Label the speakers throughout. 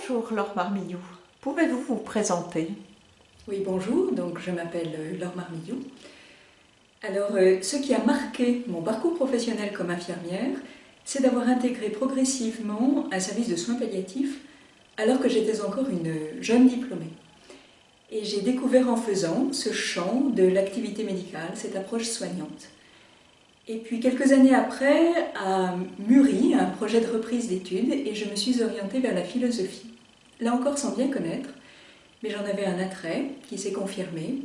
Speaker 1: Bonjour Laure Marmillou, pouvez-vous vous présenter?
Speaker 2: Oui, bonjour, donc je m'appelle euh, Laure Marmillou. Alors, euh, ce qui a marqué mon parcours professionnel comme infirmière, c'est d'avoir intégré progressivement un service de soins palliatifs alors que j'étais encore une jeune diplômée. Et j'ai découvert en faisant ce champ de l'activité médicale, cette approche soignante. Et puis quelques années après, a mûri un projet de reprise d'études et je me suis orientée vers la philosophie. Là encore sans bien connaître, mais j'en avais un attrait qui s'est confirmé.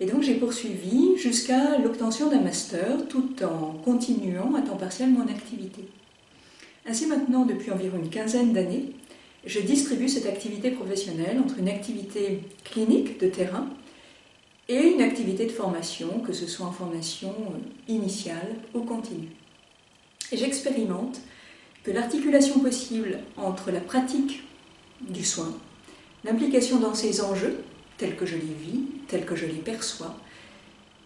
Speaker 2: Et donc j'ai poursuivi jusqu'à l'obtention d'un master tout en continuant à temps partiel mon activité. Ainsi maintenant, depuis environ une quinzaine d'années, je distribue cette activité professionnelle entre une activité clinique de terrain et une activité de formation, que ce soit en formation euh, initiale ou continue. J'expérimente que l'articulation possible entre la pratique du soin, l'implication dans ces enjeux, tels que je les vis, tels que je les perçois,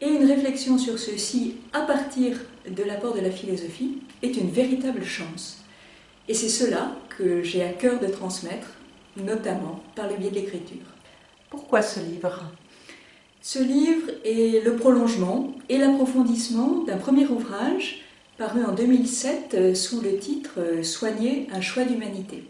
Speaker 2: et une réflexion sur ceux-ci à partir de l'apport de la philosophie est une véritable chance. Et c'est cela que j'ai à cœur de transmettre, notamment par le biais de l'écriture.
Speaker 1: Pourquoi ce livre?
Speaker 2: Ce livre est le prolongement et l'approfondissement d'un premier ouvrage paru en 2007 euh, sous le titre euh, « Soigner un choix d'humanité ».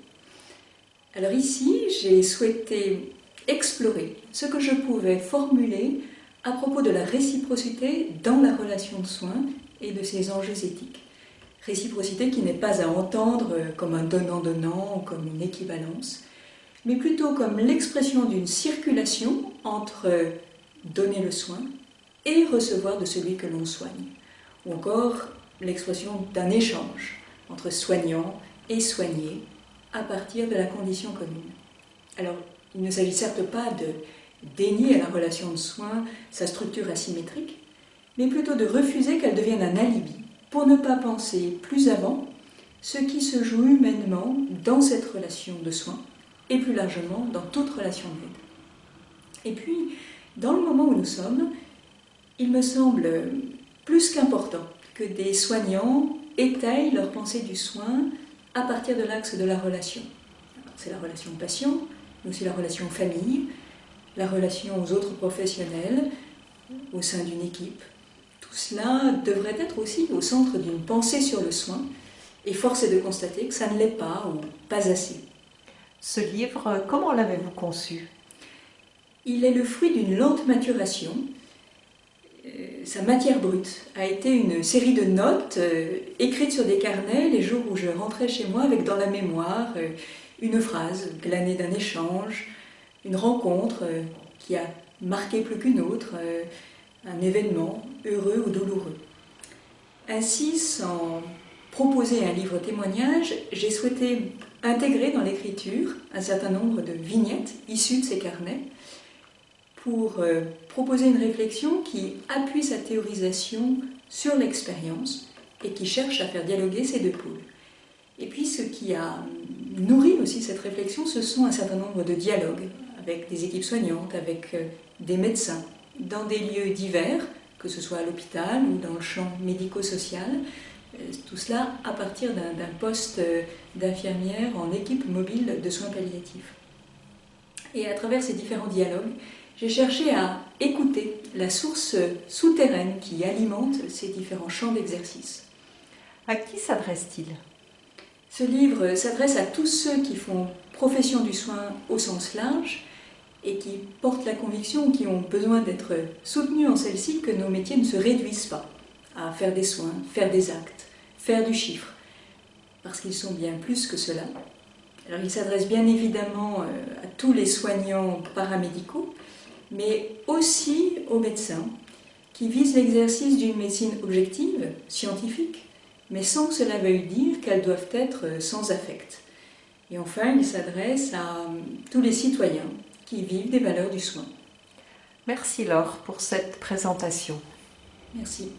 Speaker 2: Alors ici, j'ai souhaité explorer ce que je pouvais formuler à propos de la réciprocité dans la relation de soins et de ses enjeux éthiques. Réciprocité qui n'est pas à entendre euh, comme un donnant-donnant ou comme une équivalence, mais plutôt comme l'expression d'une circulation entre donner le soin et recevoir de celui que l'on soigne. Ou encore l'expression d'un échange entre soignant et soigné à partir de la condition commune. Alors, il ne s'agit certes pas de dénier à la relation de soins sa structure asymétrique, mais plutôt de refuser qu'elle devienne un alibi pour ne pas penser plus avant ce qui se joue humainement dans cette relation de soins et plus largement dans toute relation d'aide. Et puis, dans le moment où nous sommes, il me semble plus qu'important que des soignants étayent leur pensée du soin à partir de l'axe de la relation. C'est la relation patient, mais aussi la relation famille, la relation aux autres professionnels, au sein d'une équipe. Tout cela devrait être aussi au centre d'une pensée sur le soin, et force est de constater que ça ne l'est pas ou pas assez.
Speaker 1: Ce livre, comment l'avez-vous conçu?
Speaker 2: Il est le fruit d'une lente maturation. Euh, sa matière brute a été une série de notes euh, écrites sur des carnets les jours où je rentrais chez moi avec dans la mémoire euh, une phrase glanée d'un échange, une rencontre qui a marqué plus qu'une autre, un événement heureux ou douloureux. Ainsi, sans proposer un livre témoignage, j'ai souhaité intégrer dans l'écriture un certain nombre de vignettes issues de ces carnets pour euh, proposer une réflexion qui appuie sa théorisation sur l'expérience et qui cherche à faire dialoguer ces deux pôles. Et puis ce qui a nourri aussi cette réflexion, ce sont un certain nombre de dialogues avec des équipes soignantes, avec euh, des médecins, dans des lieux divers, que ce soit à l'hôpital ou dans le champ médico-social, euh, tout cela à partir d'un poste d'infirmière en équipe mobile de soins palliatifs. Et à travers ces différents dialogues, j'ai cherché à écouter la source souterraine qui alimente ces différents champs d'exercice.
Speaker 1: À qui s'adresse-t-il?
Speaker 2: Ce livre s'adresse à tous ceux qui font profession du soin au sens large et qui portent la conviction, qui ont besoin d'être soutenus en celle-ci, que nos métiers ne se réduisent pas à faire des soins, faire des actes, faire du chiffre, parce qu'ils sont bien plus que cela. Alors il s'adresse bien évidemment euh, à tous les soignants paramédicaux, mais aussi aux médecins qui visent l'exercice d'une médecine objective, scientifique, mais sans que cela veuille dire qu'elles doivent être sans affect. Et enfin, il s'adresse à tous les citoyens qui vivent des valeurs du soin.
Speaker 1: Merci Laure pour cette présentation.
Speaker 2: Merci.